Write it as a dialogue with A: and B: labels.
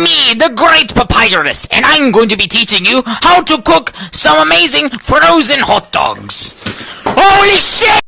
A: me, the Great Papyrus, and I'm going to be teaching you how to cook some amazing frozen hot dogs. Holy shit!